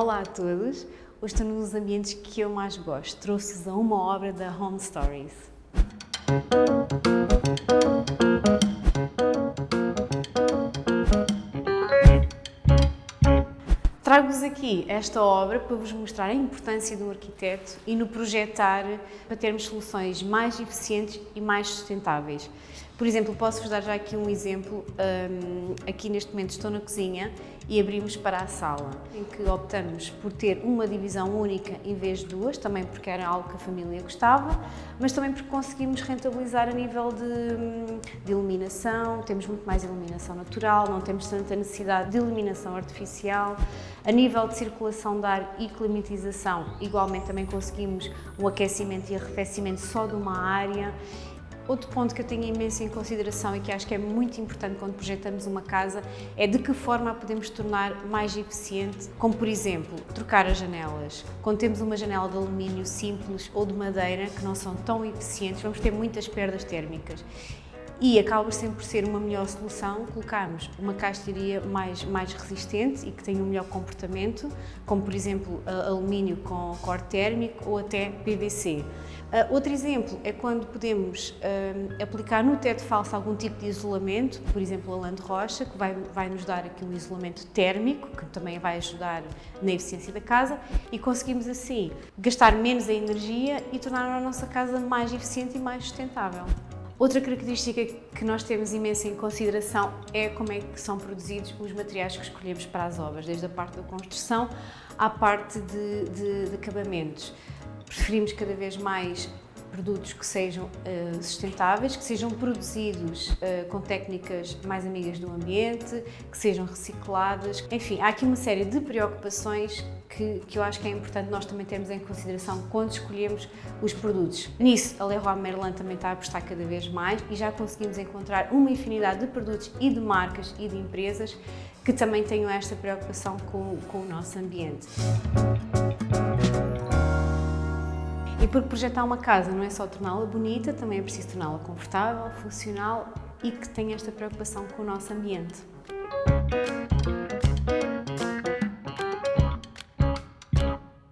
Olá a todos! Hoje estou num dos ambientes que eu mais gosto. Trouxe-vos a uma obra da Home Stories. Trago-vos aqui esta obra para vos mostrar a importância do arquiteto e no projetar para termos soluções mais eficientes e mais sustentáveis. Por exemplo, posso-vos dar já aqui um exemplo. Um, aqui neste momento estou na cozinha e abrimos para a sala, em que optamos por ter uma divisão única em vez de duas, também porque era algo que a família gostava, mas também porque conseguimos rentabilizar a nível de, hum, de iluminação, temos muito mais iluminação natural, não temos tanta necessidade de iluminação artificial. A nível de circulação de ar e climatização, igualmente também conseguimos um aquecimento e arrefecimento só de uma área Outro ponto que eu tenho imenso em consideração e que acho que é muito importante quando projetamos uma casa é de que forma a podemos tornar mais eficiente, como por exemplo, trocar as janelas. Quando temos uma janela de alumínio simples ou de madeira que não são tão eficientes, vamos ter muitas perdas térmicas e acaba sempre por ser uma melhor solução colocarmos uma caixaria mais, mais resistente e que tenha um melhor comportamento, como por exemplo alumínio com corte térmico ou até PVC. Uh, outro exemplo é quando podemos uh, aplicar no teto falso algum tipo de isolamento, por exemplo a lã de rocha, que vai, vai nos dar aqui um isolamento térmico, que também vai ajudar na eficiência da casa e conseguimos assim gastar menos a energia e tornar a nossa casa mais eficiente e mais sustentável. Outra característica que nós temos imensa em consideração é como é que são produzidos os materiais que escolhemos para as obras, desde a parte da construção à parte de, de, de acabamentos. Preferimos cada vez mais produtos que sejam uh, sustentáveis, que sejam produzidos uh, com técnicas mais amigas do ambiente, que sejam recicladas. Enfim, há aqui uma série de preocupações que, que eu acho que é importante nós também termos em consideração quando escolhemos os produtos. Nisso, a Leroy Merlin também está a apostar cada vez mais e já conseguimos encontrar uma infinidade de produtos e de marcas e de empresas que também tenham esta preocupação com, com o nosso ambiente. E porque projetar uma casa não é só torná-la bonita, também é preciso torná-la confortável, funcional e que tenha esta preocupação com o nosso ambiente.